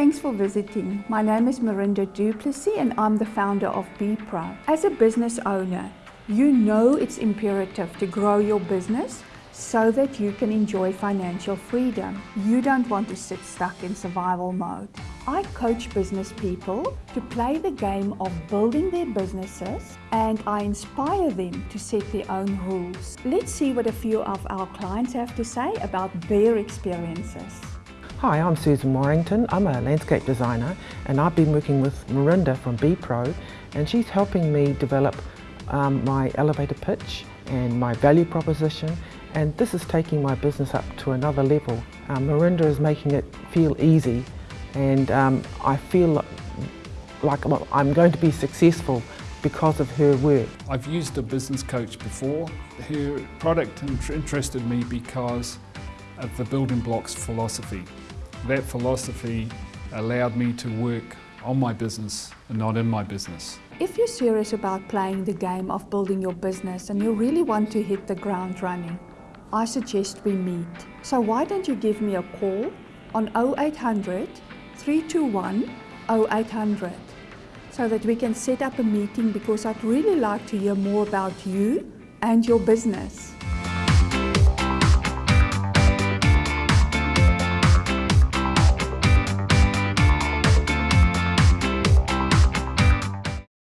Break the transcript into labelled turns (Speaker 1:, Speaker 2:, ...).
Speaker 1: Thanks for visiting. My name is Marinda Duplessis and I'm the founder of BePro. As a business owner, you know it's imperative to grow your business so that you can enjoy financial freedom. You don't want to sit stuck in survival mode. I coach business people to play the game of building their businesses and I inspire them to set their own rules. Let's see what a few of our clients have to say about their experiences.
Speaker 2: Hi, I'm Susan Warrington. I'm a landscape designer and I've been working with Marinda from BePro and she's helping me develop um, my elevator pitch and my value proposition and this is taking my business up to another level. Um, Marinda is making it feel easy and um, I feel like I'm going to be successful because of her work.
Speaker 3: I've used a business coach before. Her product interested me because of the building blocks philosophy. That philosophy allowed me to work on my business and not in my business.
Speaker 1: If you're serious about playing the game of building your business and you really want to hit the ground running, I suggest we meet. So why don't you give me a call on 0800 321 0800 so that we can set up a meeting because I'd really like to hear more about you and your business.